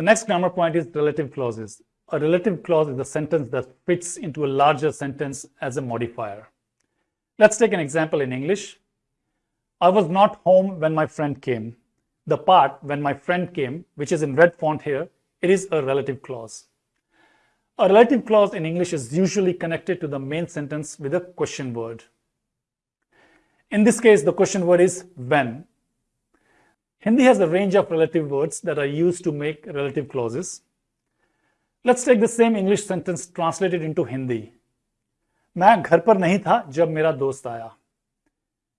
The next grammar point is relative clauses. A relative clause is a sentence that fits into a larger sentence as a modifier. Let's take an example in English. I was not home when my friend came. The part when my friend came, which is in red font here, it is a relative clause. A relative clause in English is usually connected to the main sentence with a question word. In this case, the question word is when. Hindi has a range of relative words that are used to make relative clauses. Let's take the same English sentence translated into Hindi. मैं घर पर नहीं था जब मेरा दोस्त आया.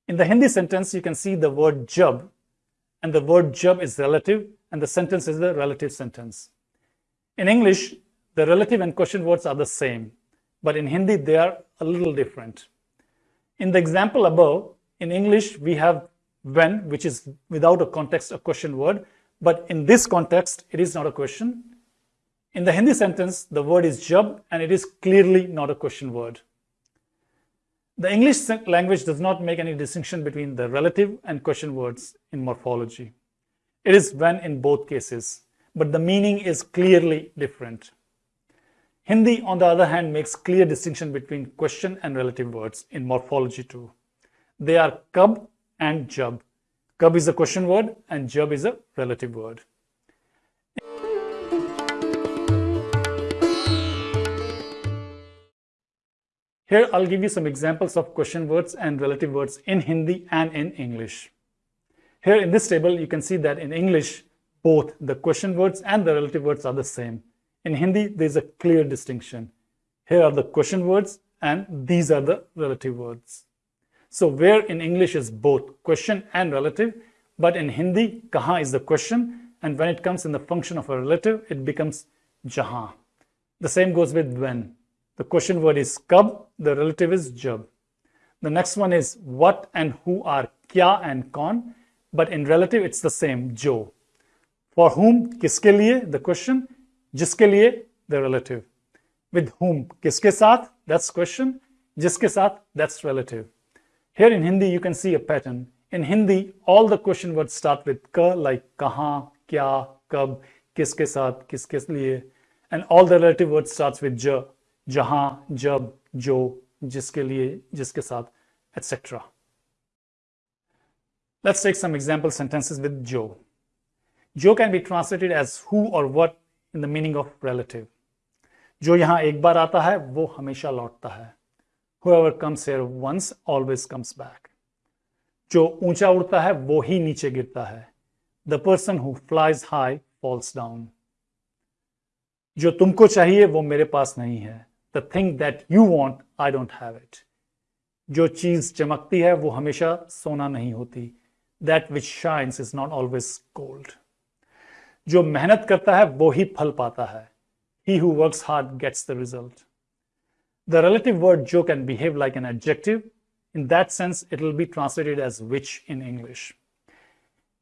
In the Hindi sentence, you can see the word jab, and the word jab is relative, and the sentence is the relative sentence. In English, the relative and question words are the same, but in Hindi, they are a little different. In the example above, in English, we have when, which is without a context, a question word, but in this context, it is not a question. In the Hindi sentence, the word is jab, and it is clearly not a question word. The English language does not make any distinction between the relative and question words in morphology. It is when in both cases, but the meaning is clearly different. Hindi, on the other hand, makes clear distinction between question and relative words in morphology too. They are kab and jab. Kab is a question word and jab is a relative word. Here I'll give you some examples of question words and relative words in Hindi and in English. Here in this table, you can see that in English, both the question words and the relative words are the same. In Hindi, there's a clear distinction. Here are the question words and these are the relative words. So where in English is both question and relative, but in Hindi, kaha is the question and when it comes in the function of a relative, it becomes jaha. The same goes with when. The question word is kab, the relative is jab. The next one is what and who are kya and kon, but in relative it's the same, jo. For whom, kiske liye, the question, jiske liye, the relative. With whom, kiske saath, that's question, jiske saath, that's relative. Here in Hindi, you can see a pattern. In Hindi, all the question words start with ka, like kaha, kya, kab, kiske saath, kiske liye, and all the relative words starts with ja, जहाँ जब जो जिसके लिए जिसके साथ etc. Let's take some example sentences with Jo. Jo can be translated as who or what in the meaning of relative. जो यहाँ एक बार आता है वो हमेशा लौटता है whoever comes here once always comes back. जो ऊँचा उड़ता है, वो ही नीचे गिरता है। The person who flies high falls down जो तुमको चाहिए, वो मेरे पास नहीं है। The thing that you want I don't have it जो चीज़ चमकती है, वो हमेशा सोना नहीं होती। That which shines is not always gold जो मेहनत करता है, वो ही फल पाता है। He who work hard gets the result The relative word "jo" can behave like an adjective. In that sense, it will be translated as which in English.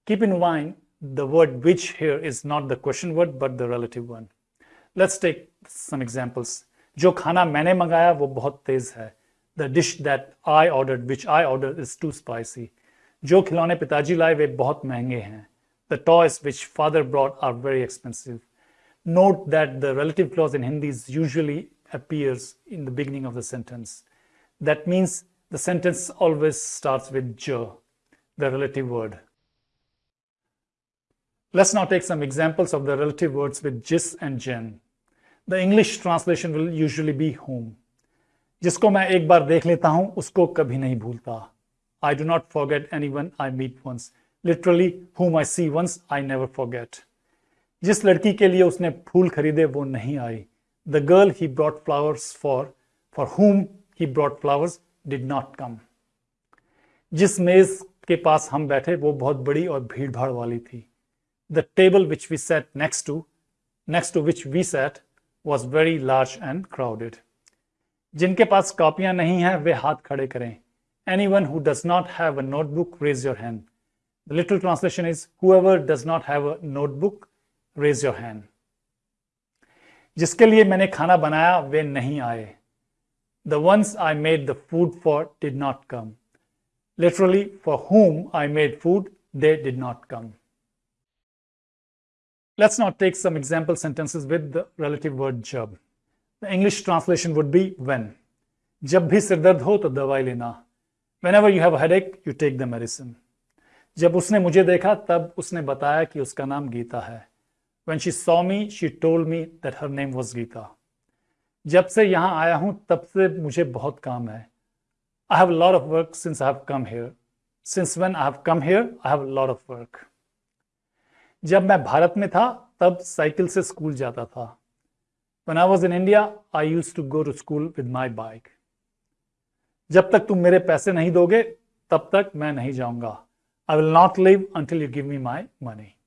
Keep in mind, the word which here is not the question word, but the relative one. Let's take some examples. जो खाना मैंने मंगाया वो बहुत तेज है the dish that I order which I order is to spicy जो खिलौने पिताजी लाए वे बहुत महंगे हैं the toys which father broad are very expensive note that the relative clause in Hindi usually appears in the beginning of the sentence. That means the sentence always starts with ja, the relative word. Let's now take some examples of the relative words with jis and jen. The English translation will usually B home जिसको मैं एक बार देख लेता हूं उसको कभी नहीं भूलता I do not forget any one I meet once literally हुम आई see once I never forget जिस लड़की के लिए उसने फूल खरीदे वो नहीं I the girl he brought flowers for for हुम he brought flowers did not कम जिस मेज के पास हम बैठे वो बहुत बड़ी और भीड़ भाड़ वाली थी the table which we set next to next to which we set was very large and crowded. जिनके पास कॉपियां नहीं हैं वे हाथ खड़े करें anyone who does not have a notebook raise your hand the literal translation is whoever does not have a notebook raise your hand जिसके लिए मैंने खाना बनाया, वे नहीं आए। The ones I made the food for did not come literally for home I made food they did not come let's not take some example sentences with the relative word जब the English translation would be when जब भी सिरदर्द हो तो दवाई लेना। Whenever you have headache you take the medicine जब उसने मुझे देखा, तब उसने बताया कि उसका नाम गीता है। When she saw me, she told me that her name was Geeta. जब से यहाँ आया हूँ तब से मुझे बहुत काम है I have a lot of work since I have come here. Since when I have come here, I have a lot of work. जब मैं भारत में था तब साइकिल से स्कूल जाता था When I was in India, I used to go to school with my bike. जब तक तुम मेरे पैसे नहीं दोगे तब तक मैं नहीं जाऊँगा I will not leave until you give me my money.